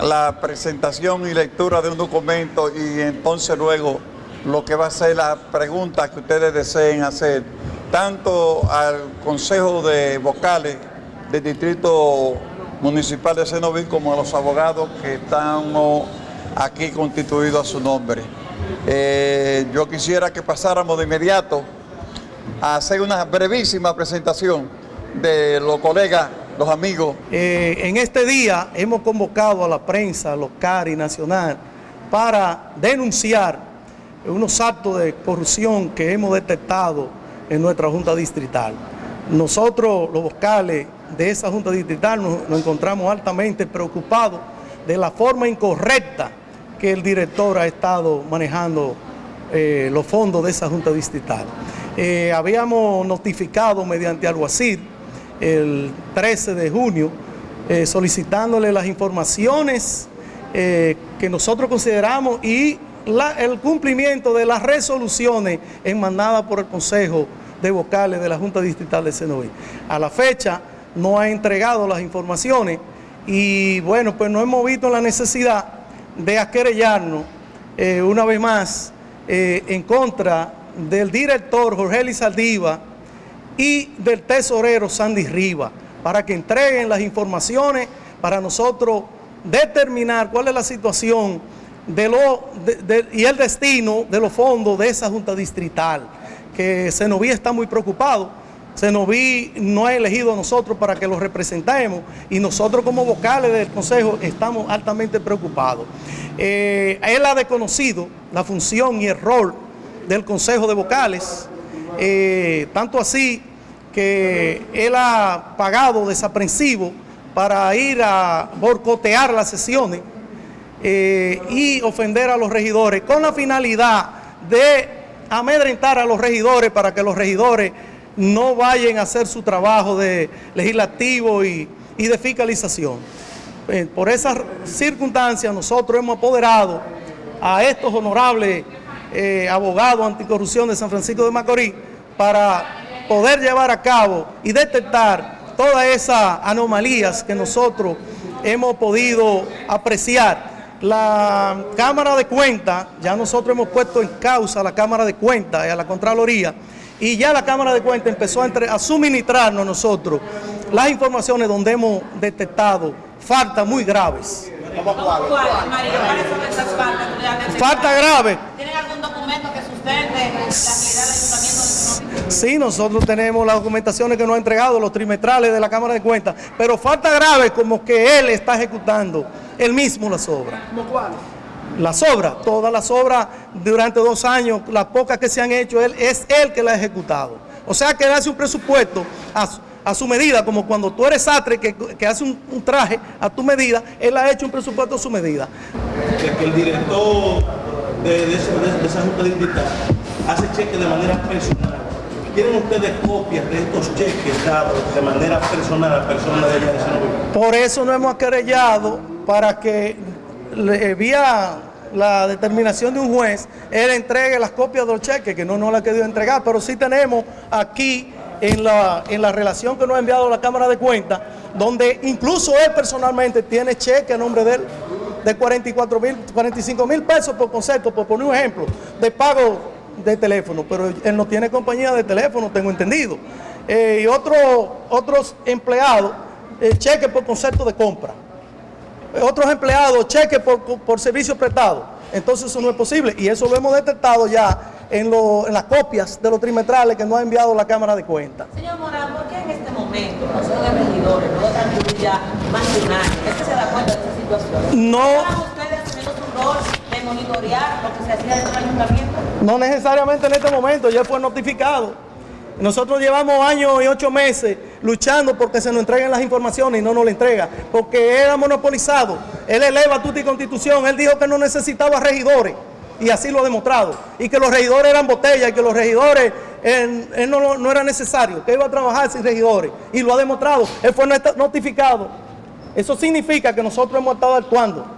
la presentación y lectura de un documento y entonces luego lo que va a ser la pregunta que ustedes deseen hacer, tanto al Consejo de Vocales del Distrito Municipal de Senoví como a los abogados que estamos aquí constituidos a su nombre. Eh, yo quisiera que pasáramos de inmediato a hacer una brevísima presentación de los colegas, los amigos. Eh, en este día hemos convocado a la prensa local y nacional para denunciar unos actos de corrupción que hemos detectado en nuestra Junta Distrital. Nosotros, los vocales de esa Junta Distrital, nos, encontramos altamente preocupados de la forma incorrecta que el director ha estado manejando eh, los fondos de esa Junta Distrital. Eh, habíamos notificado mediante alguacil el 13 de junio eh, solicitándole las informaciones que nosotros consideramos y el cumplimiento de las resoluciones emanadas por el Consejo de Vocales de la Junta Distrital de Senoví. A la fecha no ha entregado las informaciones y bueno, pues no hemos visto la necesidad de aquerellarnos eh, una vez más eh, en contra del director Jorge Lizaldiva y del tesorero Sandy Riva para que entreguen las informaciones para nosotros determinar cuál es la situación de lo, y el destino de los fondos de esa Junta Distrital, que Senoví está muy preocupado. Senoví no ha elegido a nosotros para que los representemos y nosotros como vocales del Consejo estamos altamente preocupados. Eh, él ha desconocido la función y el rol del Consejo de Vocales, eh, tanto así que él ha pagado desaprensivo para ir a borcotear las sesiones eh, y ofender a los regidores con la finalidad de amedrentar a los regidores para que los regidores no vayan a hacer su trabajo de legislativo y, de fiscalización. Eh, por esas circunstancias nosotros hemos apoderado a estos honorables eh, abogados anticorrupción de San Francisco de Macorís para poder llevar a cabo y detectar todas esas anomalías que nosotros hemos podido apreciar la Cámara de Cuentas, ya nosotros hemos puesto en causa a la Cámara de Cuentas y a la Contraloría, y ya la Cámara de Cuentas empezó a, suministrarnos a nosotros las informaciones donde hemos detectado faltas muy graves. Falta grave. ¿Tienen algún documento que sustente la? Sí, nosotros tenemos las documentaciones que nos ha entregado los trimestrales de la Cámara de Cuentas, pero falta grave como que él está ejecutando él mismo las obras. ¿Cómo cuál? Las obras, todas las obras durante dos años, las pocas que se han hecho, él, es él que las ha ejecutado. O sea que él hace un presupuesto a, su medida, como cuando tú eres sastre que, que hace un, traje a tu medida, él ha hecho un presupuesto a su medida. Que, el director de, esa junta digital hace cheques de manera personal. ¿Tienen ustedes copias de estos cheques dados de manera personal a personas de allá de San Por eso no hemos querellado para que vía la determinación de un juez, él entregue las copias de los cheques, que no nos la ha querido entregar, pero sí tenemos aquí en la, en la relación que nos ha enviado la Cámara de Cuentas, donde incluso él personalmente tiene cheque a nombre de él, de 44 mil, 45 mil pesos por concepto, por poner un ejemplo, de pago de teléfono, pero él no tiene compañía de teléfono, tengo entendido. Eh, y otros empleados, el cheque por concepto de compra otros empleados cheques por, por servicios prestados. Entonces eso no es posible y eso lo hemos detectado ya en, las copias de los trimestrales que nos ha enviado la Cámara de Cuentas. Señor Morán, ¿por qué en este momento no son regidores, no lo ya más de un año? ¿Es que se da cuenta de esta situación? No. ¿Están ustedes asumiendo su rol de monitorear lo que se hacía dentro del ayuntamiento? No necesariamente en este momento, ya fue notificado. Nosotros llevamos años y ocho meses luchando porque se nos entreguen las informaciones y no nos las entrega, porque era monopolizado. Él eleva tu constitución, él dijo que no necesitaba regidores y así lo ha demostrado. Y que los regidores eran botellas y que los regidores no, no, era necesario, que iba a trabajar sin regidores y lo ha demostrado. Él fue notificado. Eso significa que nosotros hemos estado actuando.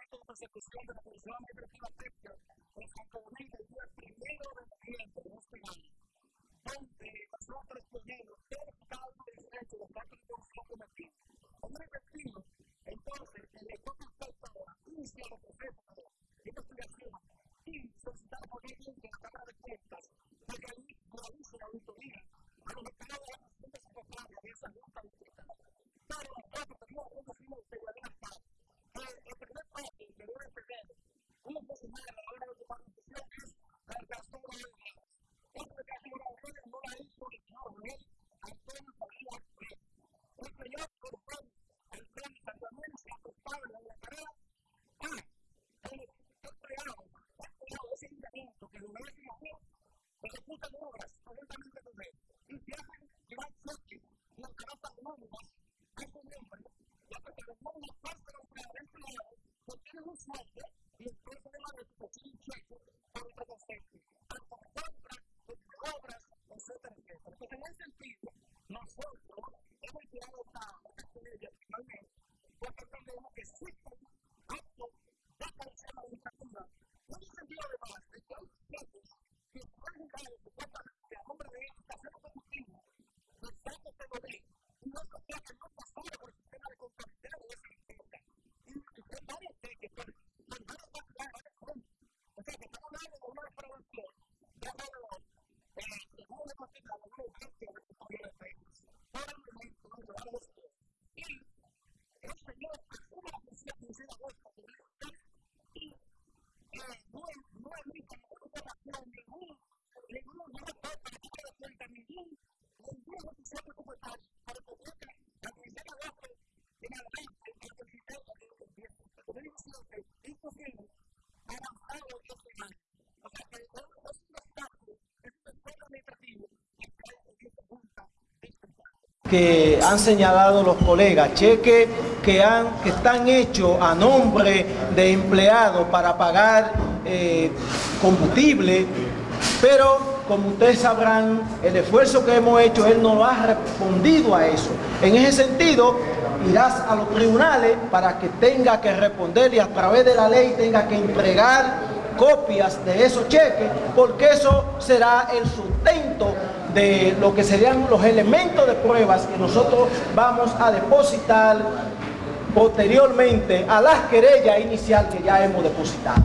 persecución de la Comisión de Legislativa en el primero de noviembre de este año, donde nosotros tuvimos el caso de derecho de la Comisión Cometida. los moldes y después tenemos la reputación checo para los técnicos. whole picture que han señalado los colegas, cheques que, han, que están hechos a nombre de empleados para pagar eh, combustible, pero como ustedes sabrán, el esfuerzo que hemos hecho, él no ha respondido a eso. En ese sentido, irás a los tribunales para que tenga que responder y a través de la ley tenga que entregar copias de esos cheques, porque eso será el sustento de lo que serían los elementos de pruebas que nosotros vamos a depositar posteriormente a las querellas inicial que ya hemos depositado.